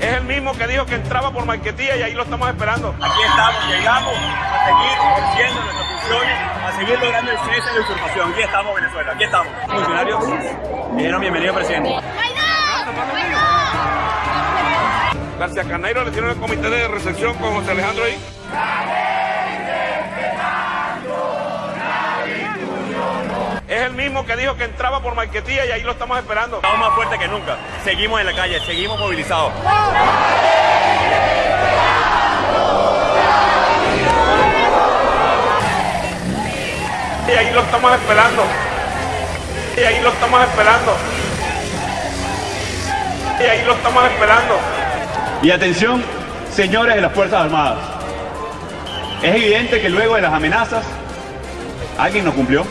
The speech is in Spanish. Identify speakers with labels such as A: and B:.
A: Es el mismo que dijo que entraba por Marquetía y ahí lo estamos esperando.
B: Aquí estamos, llegamos a seguir ejerciendo nuestras funciones, a seguir logrando el cese de la usurpación. Aquí estamos, Venezuela, aquí estamos. Funcionarios dijeron bienvenido, presidente.
A: García Caneiro le tiene el comité de recepción con José Alejandro ahí. Es el mismo que dijo que entraba por Marquetía y ahí lo estamos esperando.
B: Estamos más fuertes que nunca. Seguimos en la calle, seguimos movilizados.
A: Y ahí lo estamos esperando. Y ahí lo estamos esperando. Y ahí lo estamos esperando.
C: Y atención, señores de las Fuerzas Armadas. Es evidente que luego de las amenazas, alguien no cumplió.